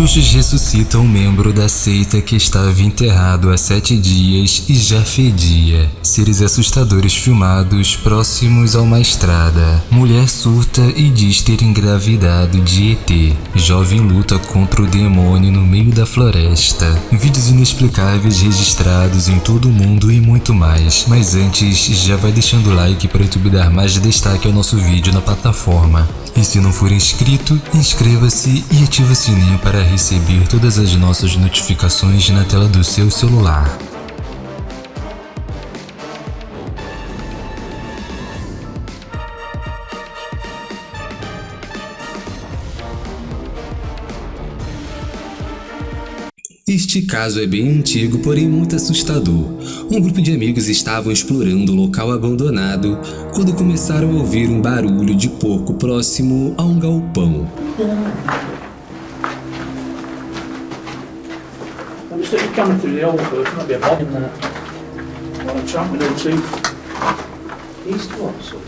bruxos ressuscitam um membro da seita que estava enterrado há sete dias e já fedia. Seres assustadores filmados próximos a uma estrada. Mulher surta e diz ter engravidado de ET. Jovem luta contra o demônio no meio da floresta. Vídeos inexplicáveis registrados em todo o mundo e muito mais. Mas antes, já vai deixando o like para o YouTube dar mais destaque ao nosso vídeo na plataforma. E se não for inscrito, inscreva-se e ative o sininho para receber todas as nossas notificações na tela do seu celular. Este caso é bem antigo, porém muito assustador. Um grupo de amigos estavam explorando um local abandonado quando começaram a ouvir um barulho de porco próximo a um galpão. stick the camera through the old? first, might be a bomb in there. What a chap we do. East what, so?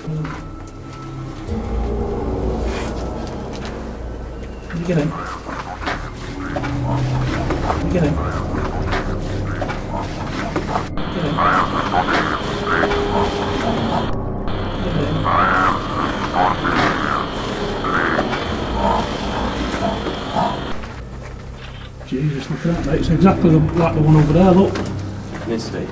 Can you get in? Can you get in? Get in. Get in. Get in. Jesus, look at that, mate. It's exactly the, like the one over there, look. Misty.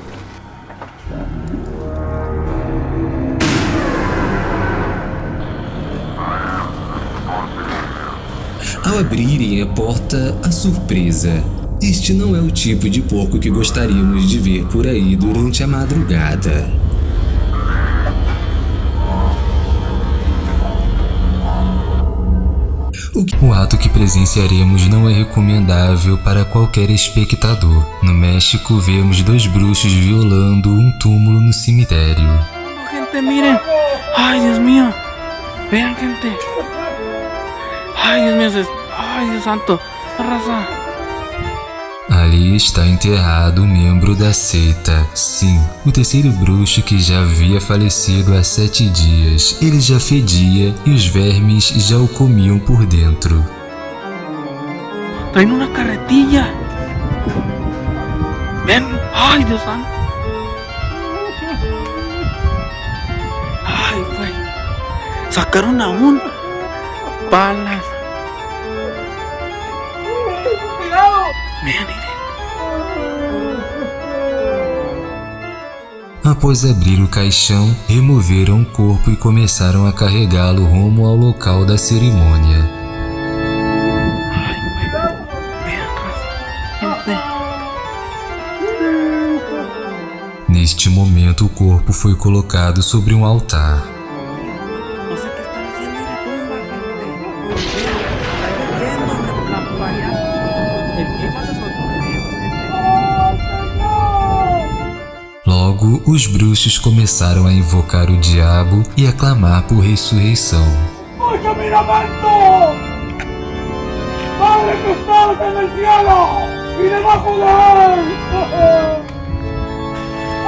Ao abrirem a porta, a surpresa. Este não é o tipo de porco que gostaríamos de ver por aí durante a madrugada. O, ato que presenciaremos não é recomendável para qualquer espectador. No México, vemos dois bruxos violando um túmulo no cemitério. Gente, miren. Ay, Dios mío. Vean, gente. Ay, Dios mío. Ay, Dios santo. Raza. Ali está enterrado um membro da seita. Sim, o terceiro bruxo que já havia falecido há sete dias. Ele já fedia e os vermes já o comiam por dentro. Traen una carretilla. Ven. Ay, Dios santo. Ay, güey. Sacaron a un palas. Após abrir o caixão, removeram o corpo e começaram a carregá-lo rumo ao local da cerimônia. Neste momento, o corpo foi colocado sobre um altar. Os bruxos começaram a invocar o diabo e a clamar por ressurreição.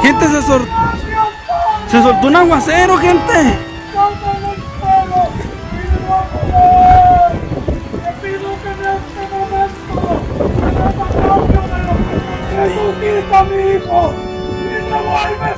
Gente, se, sol- se soltó un aguacero, gente. Resucita a mi hijo alma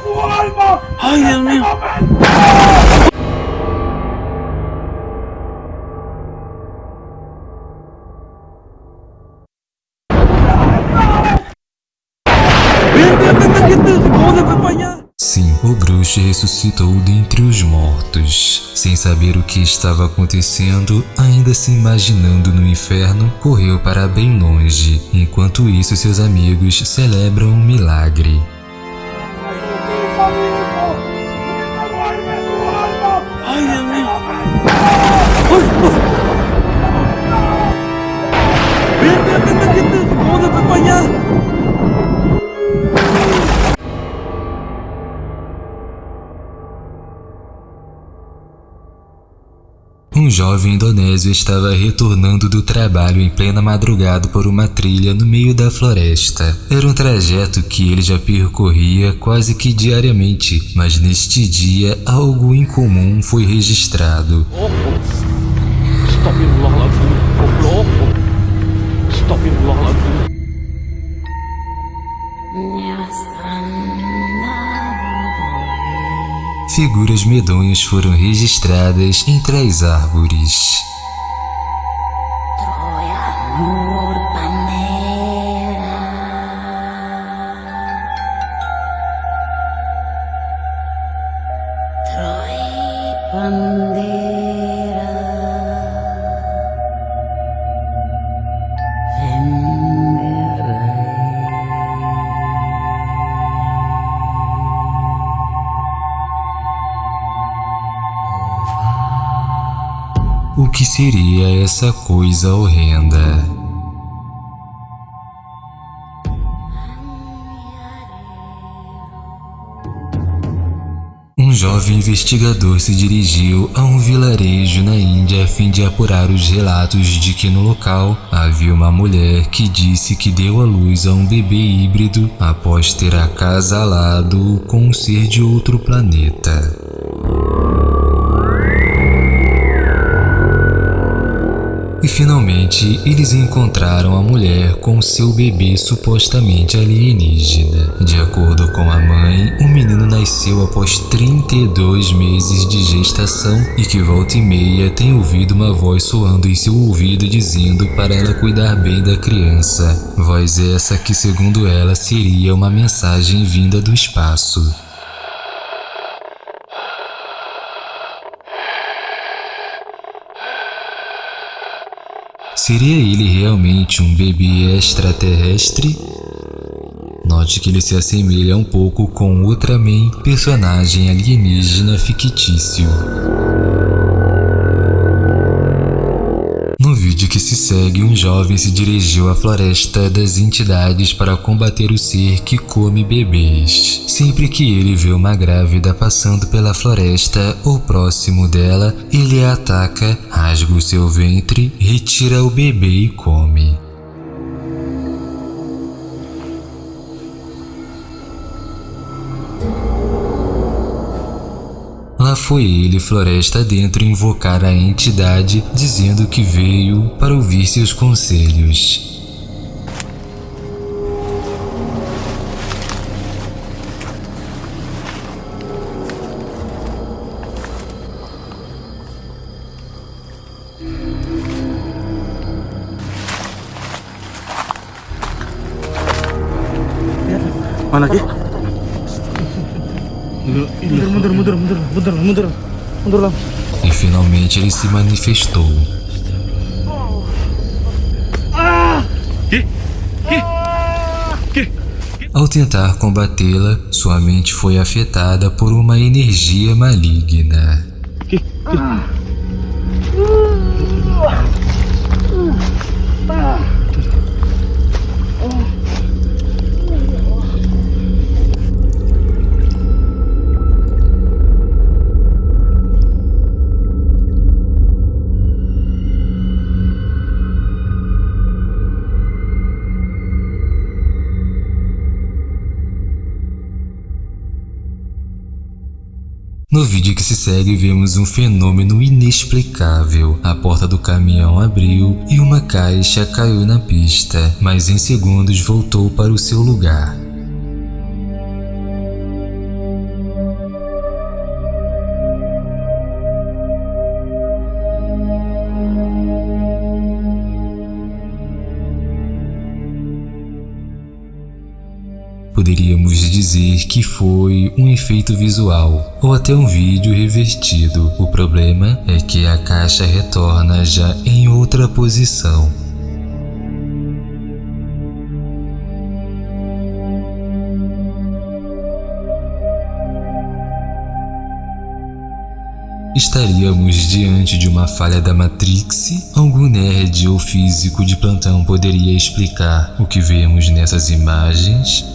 momento. Cómo se fue para allá. Sim, o bruxo ressuscitou dentre os mortos. Sem saber o que estava acontecendo, ainda se imaginando no inferno, correu para bem longe. Enquanto isso, seus amigos celebram um milagre. Resucita a jovem indonésio estava retornando do trabalho em plena madrugada por uma trilha no meio da floresta. Era um trajeto que ele já percorria quase que diariamente, mas neste dia algo incomum foi registrado. Astagfirullahaladzim. Figuras medonhas foram registradas entre as árvores. Seria essa coisa horrenda? Um jovem investigador se dirigiu a um vilarejo na Índia a fim de apurar os relatos de que no local havia uma mulher que disse que deu à luz a um bebê híbrido após ter acasalado com um ser de outro planeta. E finalmente eles encontraram a mulher com seu bebê supostamente alienígena. De acordo com a mãe, o menino nasceu após 32 meses de gestação e que volta e meia tem ouvido uma voz soando em seu ouvido dizendo para ela cuidar bem da criança. Voz essa que segundo ela seria uma mensagem vinda do espaço. Seria ele realmente um bebê extraterrestre? Note que ele se assemelha um pouco com Ultraman, personagem alienígena fictício. Se segue, um jovem se dirigiu à floresta das entidades para combater o ser que come bebês. Sempre que ele vê uma grávida passando pela floresta ou próximo dela, ele a ataca, rasga o seu ventre, retira o bebê e come. Foi ele floresta dentro invocar a entidade, dizendo que veio para ouvir seus conselhos. Mana lagi? Mundur, mundur, mundur, mundur, mundur, mundur, mundur lah. E finalmente ele se manifestou. Ao tentar combatê-la, sua mente foi afetada por uma energia maligna. No vídeo que se segue, vemos um fenômeno inexplicável. A porta do caminhão abriu e uma caixa caiu na pista, mas em segundos voltou para o seu lugar. Poderíamos dizer que foi um efeito visual ou até um vídeo revertido. O problema é que a caixa retorna já em outra posição. Estaríamos diante de uma falha da Matrix? Algum nerd ou físico de plantão poderia explicar o que vemos nessas imagens?